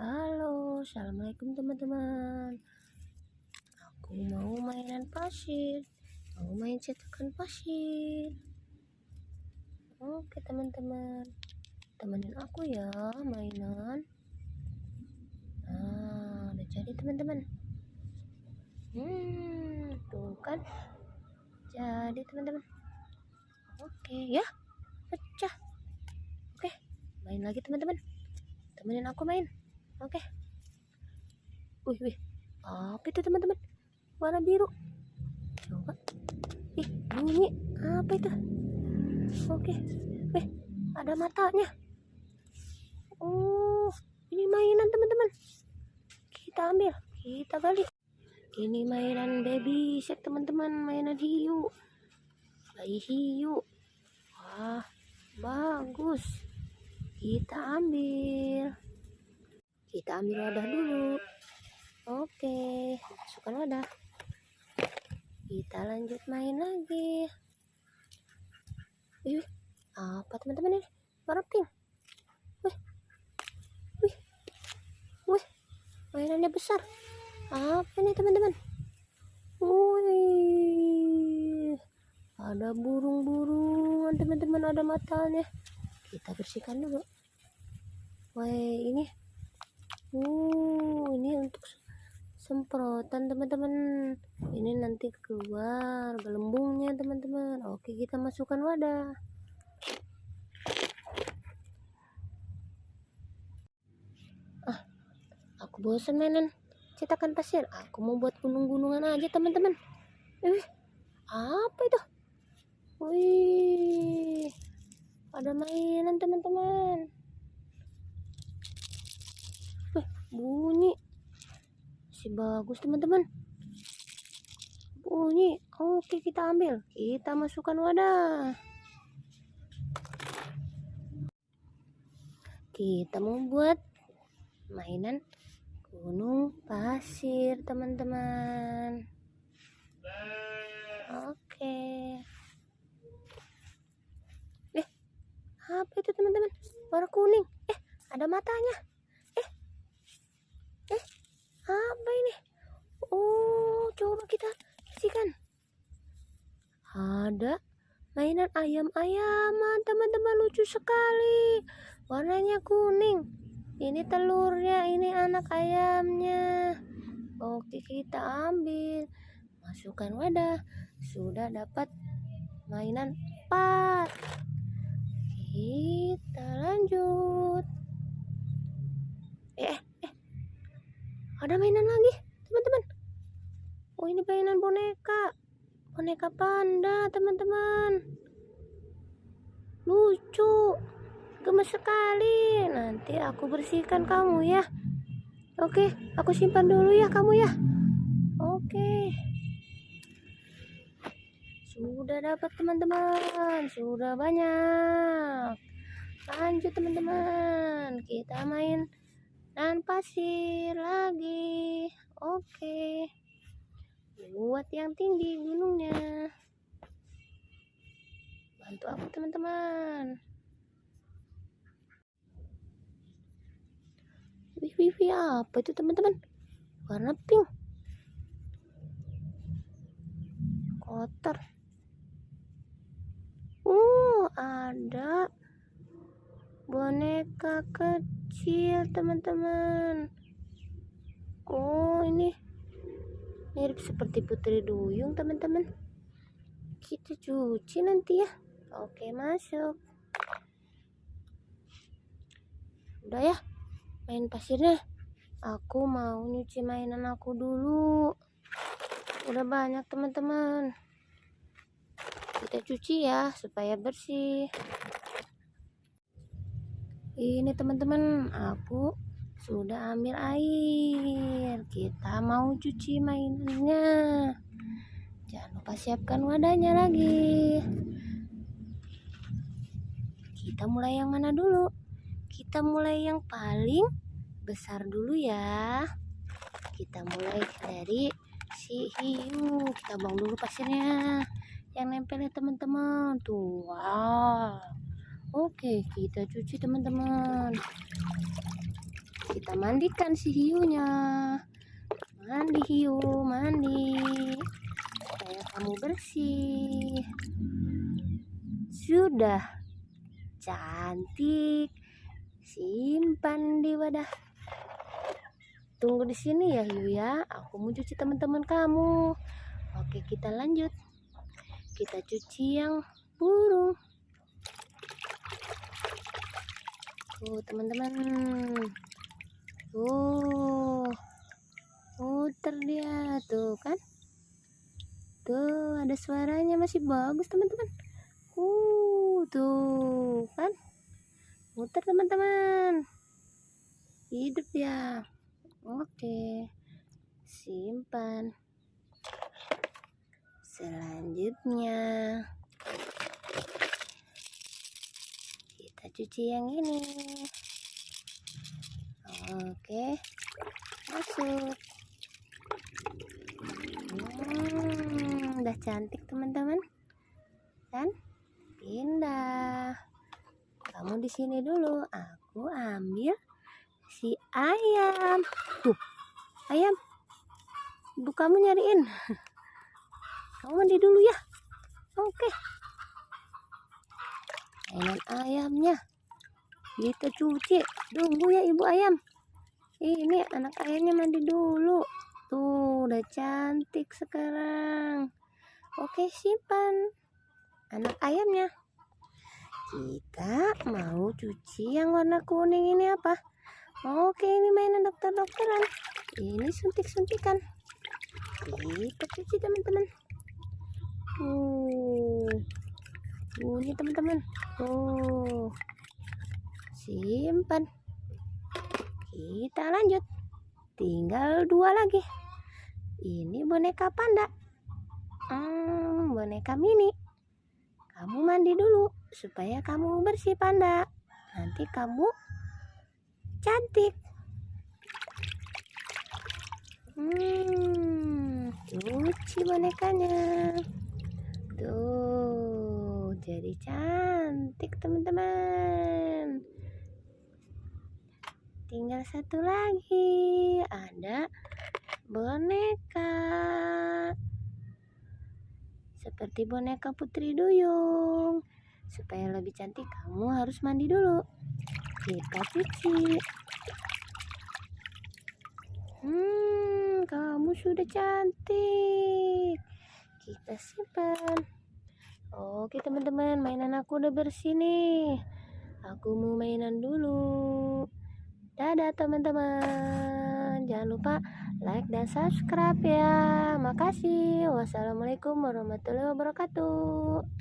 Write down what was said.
Halo, assalamualaikum teman-teman. Aku mau mainan pasir, mau main cetakan pasir. Oke teman-teman, temenin aku ya mainan. Nah, udah jadi teman-teman. Hmm, tuh kan, jadi teman-teman. Oke ya, pecah. Oke, main lagi teman-teman. Temenin aku main. Oke. Wih, wih. Apa itu teman-teman? Warna biru. Coba. Ih, bunyi. Apa itu? Oke. Wih, ada matanya. Oh, ini mainan teman-teman. Kita ambil. Kita gali. Ini mainan baby shark teman-teman. Mainan hiu. Bayi hiu. Wah, bagus. Kita ambil kita ambil wadah dulu. Oke masukkan wadah. Kita lanjut main lagi. Wih, apa teman-teman ini? Warna pink wih. Wih. Wih mainannya besar. Apa ini teman-teman? Wih. Ada burung-burungan teman-teman ada matanya kita bersihkan dulu. Wih, ini uh ini untuk semprotan teman-teman. Ini nanti keluar gelembungnya teman-teman. Oke kita masukkan wadah. Ah aku bosan mainan cetakan pasir. Aku mau buat gunung-gunungan aja teman-teman. Eh apa itu? Wih ada mainan teman-teman bunyi. Masih bagus teman-teman. Bunyi. Oke kita ambil. Kita masukkan wadah. Kita membuat mainan gunung pasir teman-teman. Oke. Eh apa itu teman-teman? Warna kuning. Eh ada matanya apa ini oh coba kita kasihkan ada mainan ayam-ayaman teman-teman lucu sekali. Warnanya kuning. Ini telurnya ini anak ayamnya. Oke kita ambil. Masukkan wadah. Sudah dapat mainan empat. Kita lanjut. Eh. Ada mainan lagi teman-teman oh ini mainan boneka boneka panda teman-teman. Lucu. Gemes sekali. Nanti aku bersihkan kamu ya. Oke aku simpan dulu ya kamu ya. Oke. Sudah dapat teman-teman. Sudah banyak. Lanjut teman-teman. Kita main dan pasir lagi. Oke buat yang tinggi gunungnya. Bantu aku teman-teman? Wih wih wih apa itu teman-teman? Warna pink. Kotor. Uh ada boneka kecil teman-teman. Oh ini mirip seperti putri duyung teman-teman. Kita cuci nanti ya. Oke masuk. Udah ya main pasirnya. Aku mau nyuci mainan aku dulu. Udah banyak teman-teman. Kita cuci ya supaya bersih. Ini teman-teman aku sudah ambil air. Kita mau cuci mainannya. Jangan lupa siapkan wadahnya lagi. Kita mulai yang mana dulu? Kita mulai yang paling besar dulu ya. Kita mulai dari si hiu. Kita buang dulu pasirnya. Yang nempel ya teman-teman. Tuh wow. Oke, kita cuci teman-teman. Kita mandikan si hiunya. Mandi hiu mandi. Supaya kamu bersih. Sudah. Cantik. Simpan di wadah. Tunggu di sini ya hiu ya. Aku mau cuci teman-teman kamu. Oke kita lanjut. Kita cuci yang burung. Tuh teman-teman tuh muter dia tuh kan? Tuh ada suaranya masih bagus teman-teman. Uh tuh kan? Muter teman-teman. Hidup ya oke simpan. Selanjutnya kita cuci yang ini oke. Masuk. Hmm, udah cantik teman-teman. Kan pindah. Kamu di sini dulu. Aku ambil si ayam. Tuh ayam. Ibu kamu nyariin. Kamu mandi dulu ya. Oke. Mainan ayamnya. Kita cuci. Tunggu ya ibu ayam ini anak ayamnya mandi dulu. Tuh udah cantik sekarang. Oke simpan. Anak ayamnya kita mau cuci yang warna kuning ini apa? Oke ini mainan dokter-dokteran. Ini suntik-suntikan. Kita cuci teman-teman. Uh ini teman-teman. Oh simpan kita lanjut. Tinggal dua lagi. Ini boneka panda. Hmm, boneka mini. Kamu mandi dulu supaya kamu bersih panda. Nanti kamu cantik. Hmm cuci bonekanya. Tuh jadi cantik teman-teman tinggal satu lagi. Ada boneka. Seperti boneka putri duyung. Supaya lebih cantik kamu harus mandi dulu. Kita cuci. Hmm kamu sudah cantik. Kita simpan. Oke teman-teman mainan aku udah bersih nih. Aku mau mainan dulu Dadah teman-teman. Jangan lupa like dan subscribe ya. Makasih. Wassalamualaikum warahmatullahi wabarakatuh.